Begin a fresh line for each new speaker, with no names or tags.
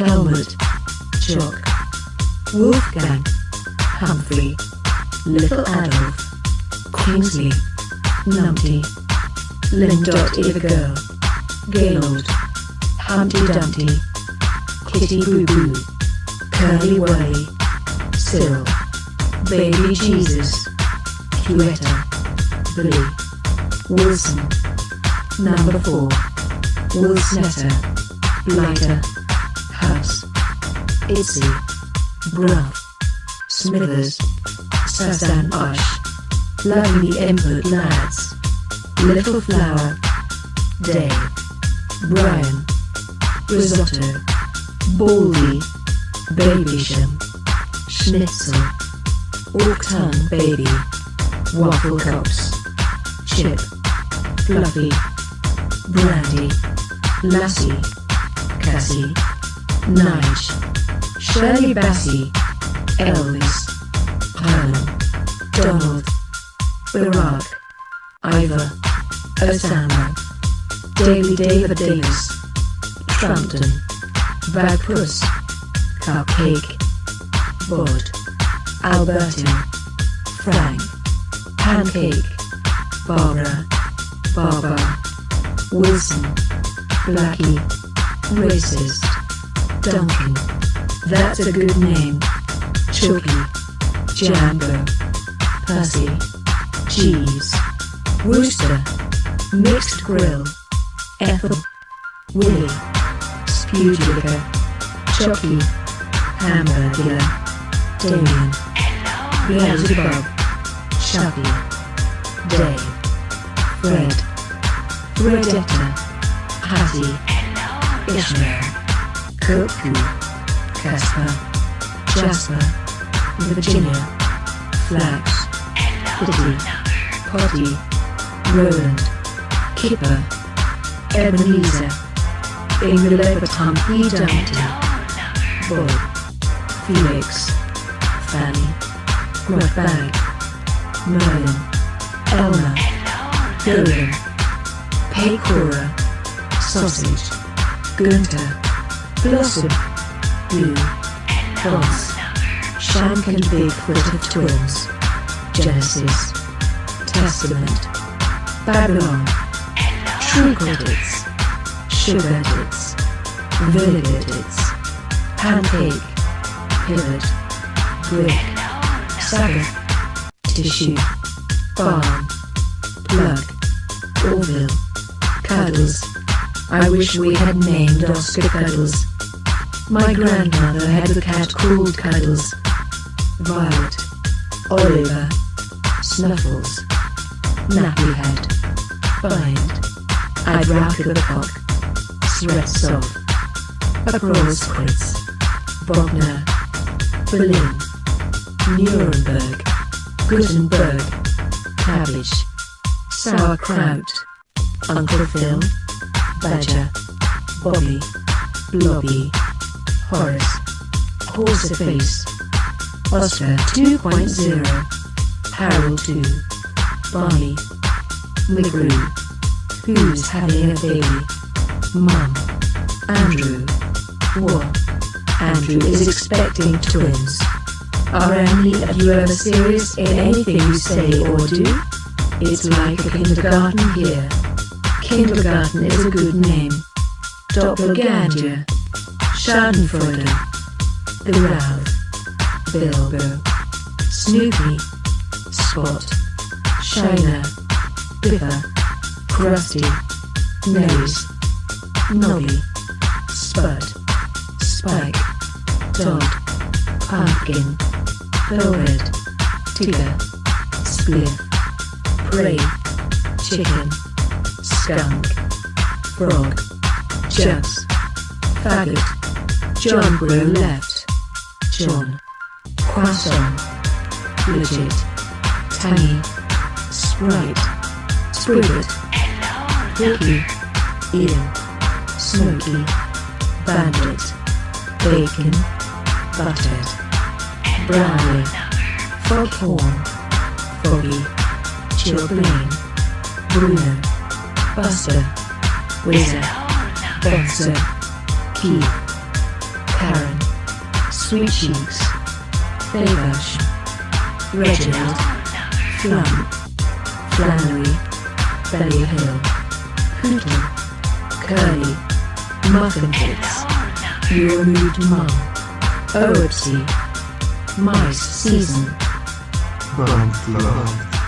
Helmut, Jock, Wolfgang, Humphrey, Little Adolf, Kingsley, Numpty, Lindot Girl, Gaylord, Humpty Dumpty, Kitty Boo Boo, Curly Wurly, Cyril, Baby Jesus, Cuetta, Billy, Wilson, Number 4, Wilsonetta, Blighter, House, Itzy, Bruff, Smithers, Sasan Osh, Lovely Input Lads, Little Flower, Dave, Brian, Risotto, Baldy, Babycham, Schnitzel, Ork Tongue Baby, Waffle Cups, Chip, Fluffy, Brandy, Lassie, Cassie, Nige, Shirley Bassey, Elvis, Herman, Donald, Barack, Ivor, Osama, Daily David Davis, Trumpton, Bagpuss, Cupcake, Bod, Albertin, Frank, Pancake, Barbara, Barbara, Wilson, Blackie, Racist, Duncan, that's a good name, Chucky, Jambo, Percy, Cheese, Rooster, Mixed Grill, Ethel, Willie, Spudica, Chucky, Hamburger, Damien, Beelzebub, Chucky, Dave, Fred, Fredetta, Hattie, Ishmael, Cuckoo, Casper, Jasper, Virginia, Flax, Kitty, Potty, Roland, Kipper, Ebenezer, Ingleberton P. Dumpty, Bob, Felix, Fanny, Grotbag, Merlin, Elmer, Dylan, Pecora, Sausage, Gunter, Blossom, Blue, Boss, Shank and Bigfoot of Twins, Genesis, Testament, Babylon, True Credits, Sugar Tits, Vinegar Tits, Pancake, Pivot, Brick, Saga, Tissue, Farm, Plug, Orville, Cuddles. I wish we had named Oscar Cuddles. My grandmother had a cat called Cuddles. Violet, Oliver, Snuffles, Nappyhead, Bind, I'd rock the cock, Sretsov, Abrolsquitz, Bogner, Berlin, Nuremberg, Gutenberg, Cabbage, Sauerkraut, Uncle Phil, Badger, Bobby, Blobby, Horace, Horseface, Oscar 2.0, Harold 2, Bonnie, McGrew, Who's having a baby? Mum, Andrew, What? Andrew is expecting twins. Are any of you ever serious in anything you say or do? It's like a kindergarten here. Kindergarten is a good name. Doppelganger. Schadenfreude. The Ralph. Bilbo. Snoopy. Spot. Shiner. Biffer. Krusty. Nose. Nobby. Spud. Spike. Todd. Pumpkin. Velvet. Tigger. Spliff. Prey. Chicken. Skunk. Frog. Jugs. Faggot. John left. John. Croissant. Legit. Tangy. Sprite. Spriggett. Porky. Ian. Smoky. Bandit. Bacon. Buttered. Brownie. Foghorn. Foggy. Chilblain. Bruno. Buster. Whizzer. Bonzo. Keith. Karen, Sweet Cheeks, Faberge, Reginald, Flum, Flannery, Belly Hill, Hootle, Curly, Muffin Bits, You Removed Mum, Oopsie, Mice Season,
Burnt love.